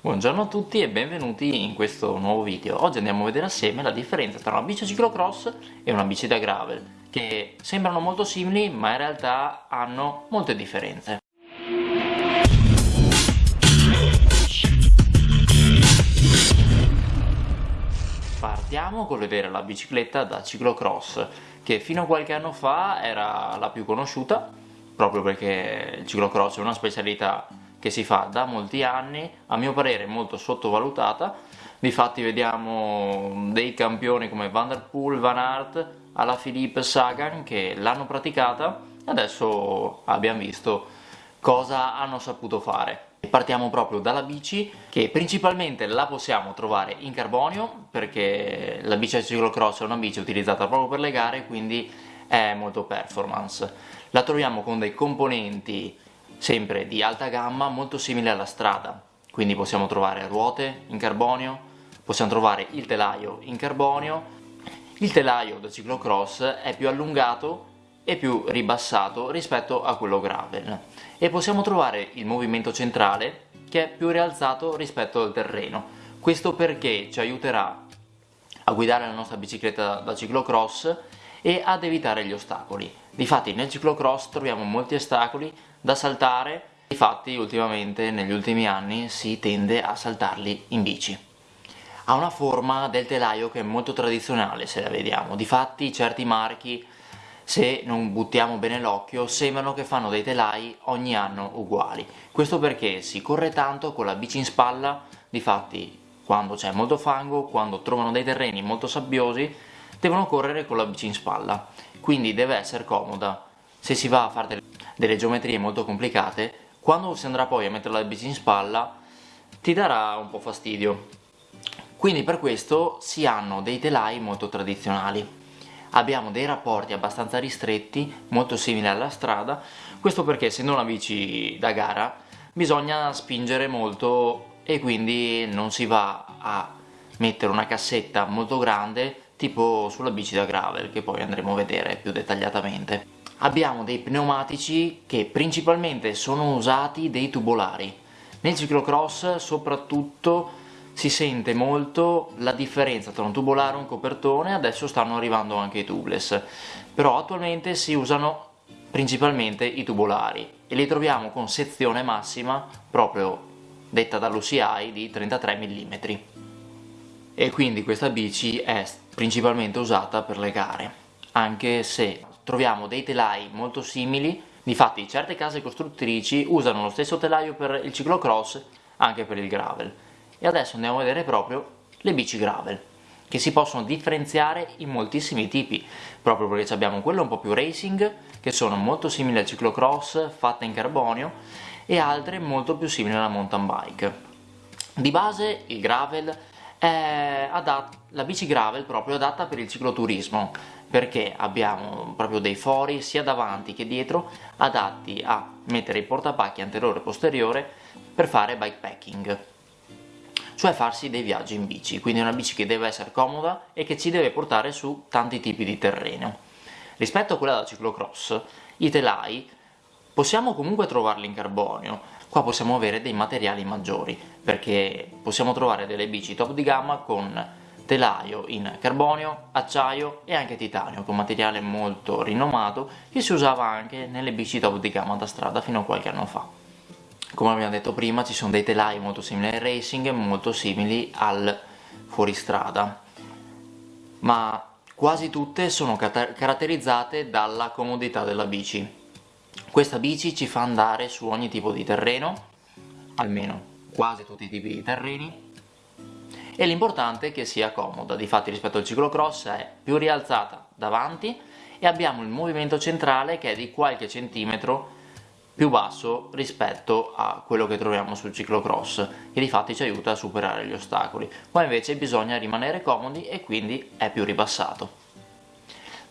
Buongiorno a tutti e benvenuti in questo nuovo video. Oggi andiamo a vedere assieme la differenza tra una bici ciclocross e una bici da gravel, che sembrano molto simili ma in realtà hanno molte differenze. Partiamo col vedere la bicicletta da ciclocross, che fino a qualche anno fa era la più conosciuta, proprio perché il ciclocross è una specialità che si fa da molti anni, a mio parere molto sottovalutata, difatti vediamo dei campioni come Van Der Poel, Van Aert, alla Philippe Sagan che l'hanno praticata e adesso abbiamo visto cosa hanno saputo fare. Partiamo proprio dalla bici che principalmente la possiamo trovare in carbonio perché la bici da ciclocross è una bici utilizzata proprio per le gare quindi è molto performance. La troviamo con dei componenti sempre di alta gamma molto simile alla strada. Quindi possiamo trovare ruote in carbonio possiamo trovare il telaio in carbonio. Il telaio da ciclocross è più allungato e più ribassato rispetto a quello gravel. E possiamo trovare il movimento centrale che è più rialzato rispetto al terreno. Questo perché ci aiuterà a guidare la nostra bicicletta da ciclocross e ad evitare gli ostacoli. Difatti nel ciclocross troviamo molti ostacoli da saltare, infatti ultimamente negli ultimi anni si tende a saltarli in bici. Ha una forma del telaio che è molto tradizionale se la vediamo, difatti certi marchi se non buttiamo bene l'occhio sembrano che fanno dei telai ogni anno uguali. Questo perché si corre tanto con la bici in spalla, difatti quando c'è molto fango, quando trovano dei terreni molto sabbiosi devono correre con la bici in spalla, quindi deve essere comoda. Se si va a fare delle, delle geometrie molto complicate, quando si andrà poi a mettere la bici in spalla ti darà un po' fastidio. Quindi per questo si hanno dei telai molto tradizionali. Abbiamo dei rapporti abbastanza ristretti, molto simili alla strada, questo perché essendo una bici da gara bisogna spingere molto e quindi non si va a mettere una cassetta molto grande tipo sulla bici da gravel che poi andremo a vedere più dettagliatamente. Abbiamo dei pneumatici che principalmente sono usati dei tubolari. Nel ciclocross soprattutto si sente molto la differenza tra un tubolare e un copertone, adesso stanno arrivando anche i tubeless, però attualmente si usano principalmente i tubolari e li troviamo con sezione massima proprio detta dall'UCI di 33 mm e quindi questa bici è principalmente usata per le gare anche se troviamo dei telai molto simili. Difatti certe case costruttrici usano lo stesso telaio per il ciclocross anche per il gravel. E adesso andiamo a vedere proprio le bici gravel che si possono differenziare in moltissimi tipi proprio perché abbiamo quelle un po' più racing che sono molto simili al ciclocross fatte in carbonio e altre molto più simili alla mountain bike. Di base il gravel è la bici gravel proprio adatta per il cicloturismo perché abbiamo proprio dei fori sia davanti che dietro adatti a mettere il portapacchi anteriore e posteriore per fare bikepacking cioè farsi dei viaggi in bici. Quindi una bici che deve essere comoda e che ci deve portare su tanti tipi di terreno. Rispetto a quella da ciclocross i telai possiamo comunque trovarli in carbonio. Qua possiamo avere dei materiali maggiori perché possiamo trovare delle bici top di gamma con telaio in carbonio, acciaio e anche titanio con materiale molto rinomato che si usava anche nelle bici top di gamma da strada fino a qualche anno fa. Come abbiamo detto prima ci sono dei telai molto simili al racing e molto simili al fuoristrada. Ma quasi tutte sono caratterizzate dalla comodità della bici questa bici ci fa andare su ogni tipo di terreno, almeno quasi tutti i tipi di terreni, e l'importante è che sia comoda, difatti rispetto al ciclocross è più rialzata davanti e abbiamo il movimento centrale che è di qualche centimetro più basso rispetto a quello che troviamo sul ciclocross che di fatti ci aiuta a superare gli ostacoli. Qua invece bisogna rimanere comodi e quindi è più ribassato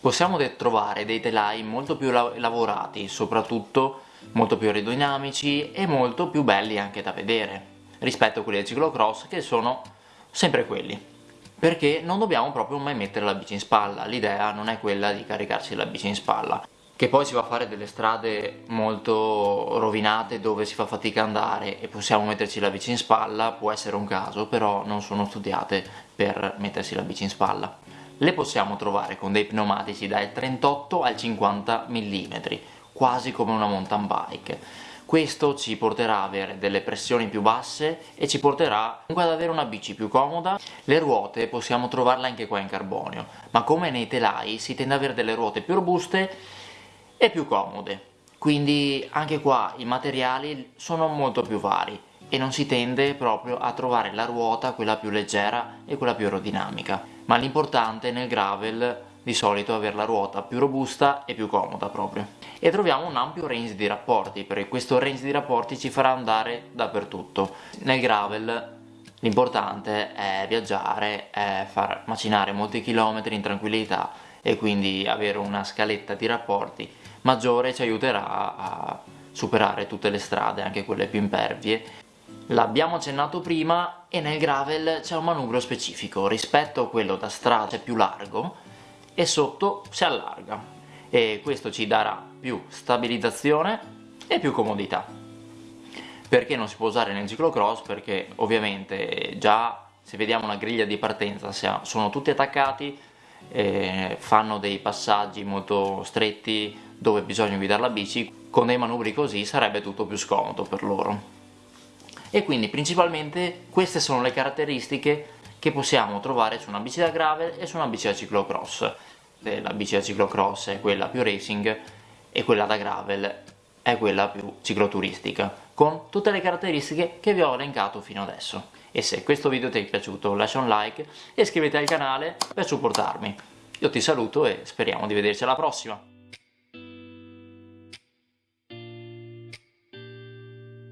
possiamo trovare dei telai molto più lavorati, soprattutto molto più aerodinamici e molto più belli anche da vedere rispetto a quelli del ciclocross che sono sempre quelli perché non dobbiamo proprio mai mettere la bici in spalla l'idea non è quella di caricarsi la bici in spalla che poi si va a fare delle strade molto rovinate dove si fa fatica andare e possiamo metterci la bici in spalla, può essere un caso, però non sono studiate per mettersi la bici in spalla. Le possiamo trovare con dei pneumatici dal 38 al 50 mm, quasi come una mountain bike. Questo ci porterà ad avere delle pressioni più basse e ci porterà comunque ad avere una bici più comoda. Le ruote possiamo trovarle anche qua in carbonio, ma come nei telai si tende ad avere delle ruote più robuste e più comode. Quindi anche qua i materiali sono molto più vari e non si tende proprio a trovare la ruota quella più leggera e quella più aerodinamica. Ma l'importante nel gravel di solito è avere la ruota più robusta e più comoda proprio. E troviamo un ampio range di rapporti, perché questo range di rapporti ci farà andare dappertutto. Nel gravel l'importante è viaggiare, è far macinare molti chilometri in tranquillità e quindi avere una scaletta di rapporti maggiore ci aiuterà a superare tutte le strade, anche quelle più impervie. L'abbiamo accennato prima e nel gravel c'è un manubrio specifico, rispetto a quello da strada è più largo e sotto si allarga e questo ci darà più stabilizzazione e più comodità. Perché non si può usare nel ciclocross? Perché ovviamente già se vediamo una griglia di partenza sono tutti attaccati, eh, fanno dei passaggi molto stretti dove bisogna guidare la bici, con dei manubri così sarebbe tutto più scomodo per loro. E quindi principalmente queste sono le caratteristiche che possiamo trovare su una bici da gravel e su una bici da ciclocross. La bici da ciclocross è quella più racing e quella da gravel è quella più cicloturistica, con tutte le caratteristiche che vi ho elencato fino adesso. E se questo video ti è piaciuto lascia un like e iscriviti al canale per supportarmi. Io ti saluto e speriamo di vederci alla prossima!